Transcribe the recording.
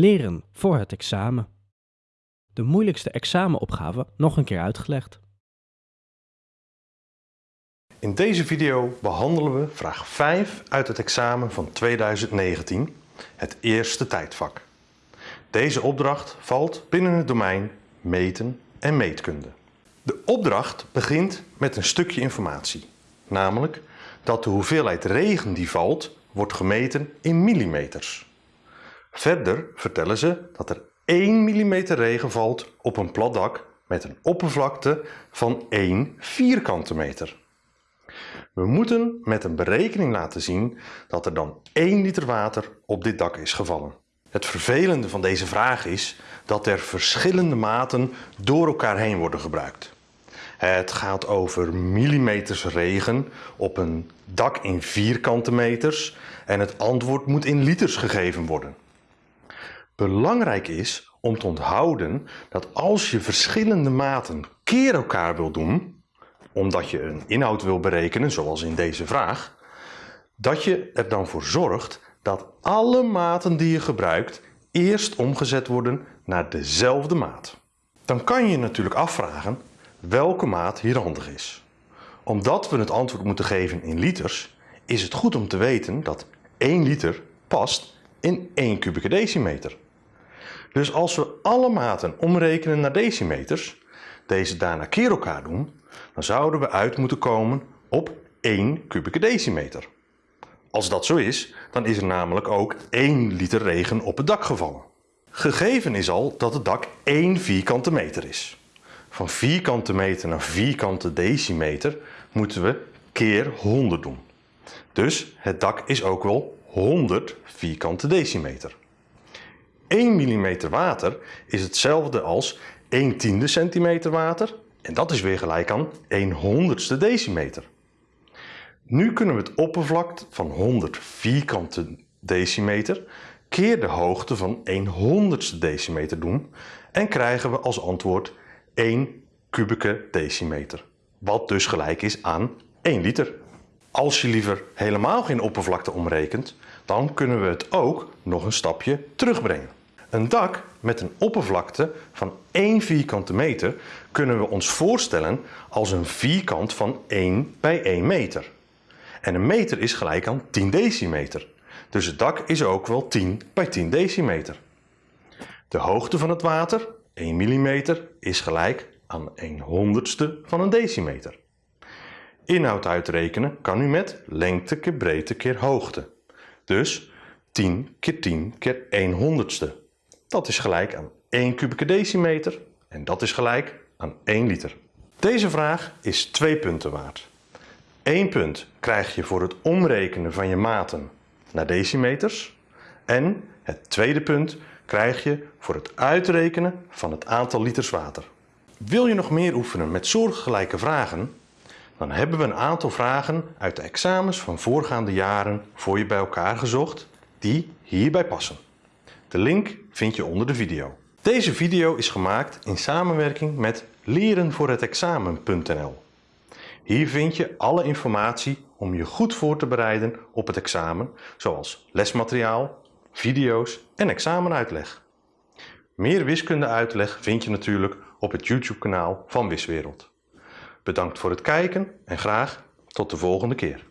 Leren voor het examen. De moeilijkste examenopgave nog een keer uitgelegd. In deze video behandelen we vraag 5 uit het examen van 2019, het eerste tijdvak. Deze opdracht valt binnen het domein meten en meetkunde. De opdracht begint met een stukje informatie, namelijk dat de hoeveelheid regen die valt wordt gemeten in millimeters. Verder vertellen ze dat er 1 mm regen valt op een plat dak met een oppervlakte van 1 vierkante meter. We moeten met een berekening laten zien dat er dan 1 liter water op dit dak is gevallen. Het vervelende van deze vraag is dat er verschillende maten door elkaar heen worden gebruikt. Het gaat over millimeters regen op een dak in vierkante meters en het antwoord moet in liters gegeven worden. Belangrijk is om te onthouden dat als je verschillende maten keer elkaar wil doen, omdat je een inhoud wil berekenen, zoals in deze vraag, dat je er dan voor zorgt dat alle maten die je gebruikt eerst omgezet worden naar dezelfde maat. Dan kan je natuurlijk afvragen welke maat hier handig is. Omdat we het antwoord moeten geven in liters, is het goed om te weten dat 1 liter past in 1 kubieke decimeter. Dus als we alle maten omrekenen naar decimeters, deze daarna keer elkaar doen, dan zouden we uit moeten komen op 1 kubieke decimeter. Als dat zo is, dan is er namelijk ook 1 liter regen op het dak gevallen. Gegeven is al dat het dak 1 vierkante meter is. Van vierkante meter naar vierkante decimeter moeten we keer 100 doen. Dus het dak is ook wel 100 vierkante decimeter. 1 mm water is hetzelfde als 1 tiende centimeter water en dat is weer gelijk aan 1 honderdste decimeter. Nu kunnen we het oppervlak van 100 vierkante decimeter keer de hoogte van 1 honderdste decimeter doen en krijgen we als antwoord 1 kubieke decimeter, wat dus gelijk is aan 1 liter. Als je liever helemaal geen oppervlakte omrekent, dan kunnen we het ook nog een stapje terugbrengen. Een dak met een oppervlakte van 1 vierkante meter kunnen we ons voorstellen als een vierkant van 1 bij 1 meter. En een meter is gelijk aan 10 decimeter. Dus het dak is ook wel 10 bij 10 decimeter. De hoogte van het water, 1 mm, is gelijk aan 1 honderdste van een decimeter. Inhoud uitrekenen kan u met lengte keer breedte keer hoogte. Dus 10 keer 10 keer 1 honderdste. Dat is gelijk aan 1 kubieke decimeter en dat is gelijk aan 1 liter. Deze vraag is 2 punten waard. 1 punt krijg je voor het omrekenen van je maten naar decimeters en het tweede punt krijg je voor het uitrekenen van het aantal liters water. Wil je nog meer oefenen met soortgelijke vragen? Dan hebben we een aantal vragen uit de examens van voorgaande jaren voor je bij elkaar gezocht die hierbij passen. De link vind je onder de video. Deze video is gemaakt in samenwerking met lerenvoorhetexamen.nl. Hier vind je alle informatie om je goed voor te bereiden op het examen, zoals lesmateriaal, video's en examenuitleg. Meer wiskundeuitleg vind je natuurlijk op het YouTube kanaal van Wiswereld. Bedankt voor het kijken en graag tot de volgende keer.